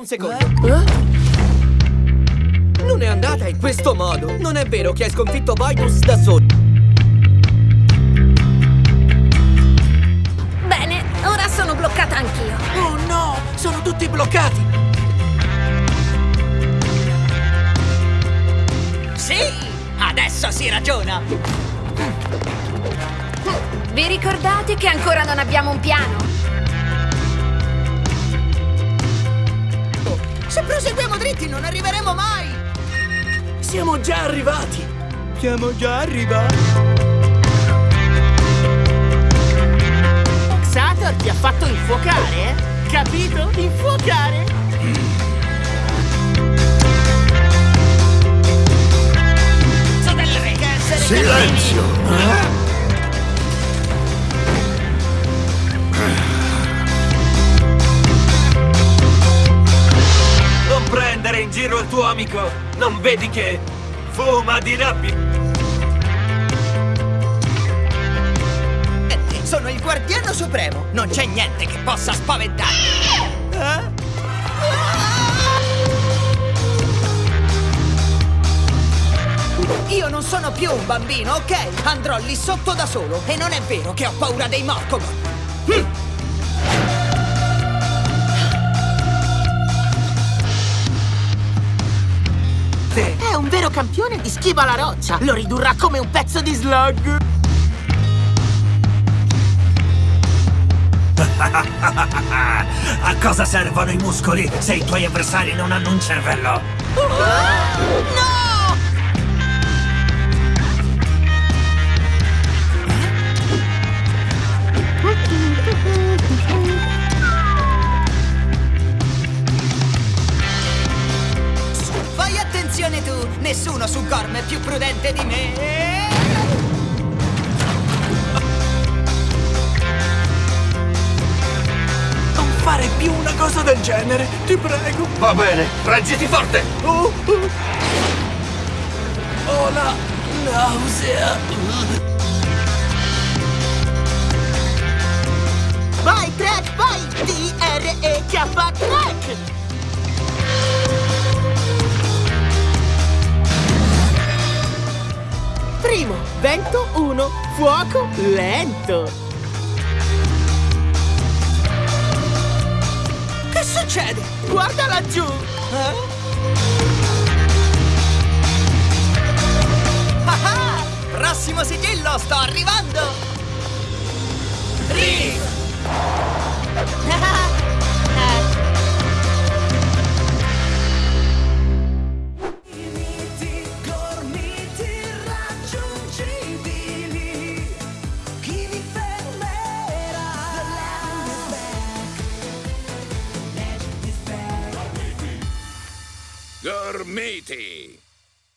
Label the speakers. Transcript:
Speaker 1: un secondo. Non è andata in questo modo. Non è vero che hai sconfitto Voidus da solo.
Speaker 2: Bene, ora sono bloccata anch'io.
Speaker 3: Oh no, sono tutti bloccati.
Speaker 4: Sì, adesso si ragiona.
Speaker 2: Vi ricordate che ancora non abbiamo un piano?
Speaker 4: Se proseguiamo dritti non arriveremo mai.
Speaker 3: Siamo già arrivati.
Speaker 1: Siamo già arrivati.
Speaker 5: Xator ti ha fatto infuocare, eh? Capito? Infuocare!
Speaker 6: Silenzio!
Speaker 3: Non in giro il tuo amico. Non vedi che fuma di rabbia.
Speaker 4: Sono il guardiano supremo. Non c'è niente che possa spaventarmi. Io non sono più un bambino, ok? Andrò lì sotto da solo e non è vero che ho paura dei Morcogon.
Speaker 5: È un vero campione di schiva alla roccia! Lo ridurrà come un pezzo di slug!
Speaker 7: A cosa servono i muscoli se i tuoi avversari non hanno un cervello?
Speaker 4: Fai Nessuno su Gorm è più prudente di me!
Speaker 3: Non fare più una cosa del genere, ti prego.
Speaker 6: Va bene, reggiti forte!
Speaker 3: Oh, oh. Ho la nausea.
Speaker 5: Vai, Trek, vai! D-R-E-K, Trek! Primo, vento 1, fuoco lento.
Speaker 4: Che succede?
Speaker 5: Guarda laggiù!
Speaker 4: Ah ah! Prossimo sigillo, sto arrivando! Riv!
Speaker 6: Gormiti!